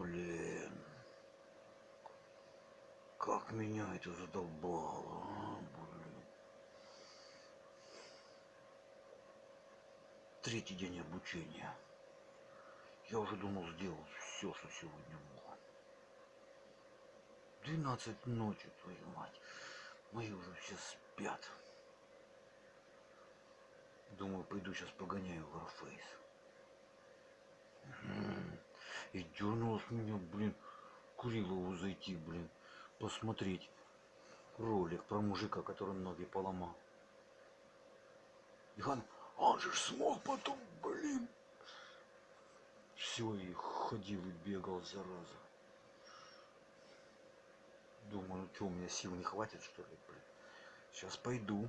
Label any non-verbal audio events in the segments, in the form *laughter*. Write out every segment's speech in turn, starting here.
блин. Как меня это задолбало, а, блин. Третий день обучения. Я уже думал сделал все, что сегодня мог. 12 ночи, твою мать. Мои уже все спят. Думаю, пойду сейчас погоняю Warface. И дернулось меня, блин, Курилову зайти, блин, посмотреть ролик про мужика, который ноги поломал. И он, он же смог потом, блин. Все, и ходил и бегал, зараза. Думаю, что, у меня сил не хватит, что ли, блин. Сейчас пойду.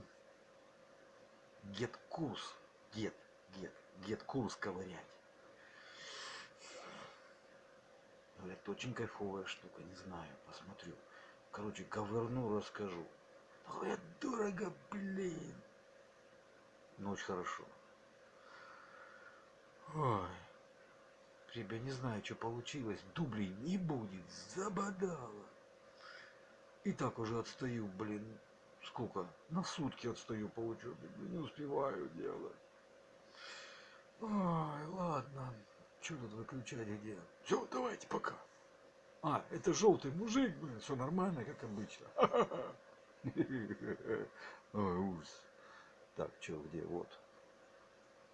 Дед курс, дед, дед, дед курс ковырять. Говорят, очень кайфовая штука, не знаю, посмотрю. Короче, ковырну, расскажу. Говорят, дорого, блин. Но очень хорошо. Ой. Ребя, не знаю, что получилось. Дублей не будет. Забодало. И так уже отстаю, блин. Сколько? На сутки отстаю по учебе. Не успеваю делать. Ой, ладно. Что тут выключать где? Все, давайте пока. А, это желтый мужик, блин, все нормально, как обычно. *laughs* Ой, ужас. Так, что, где? Вот.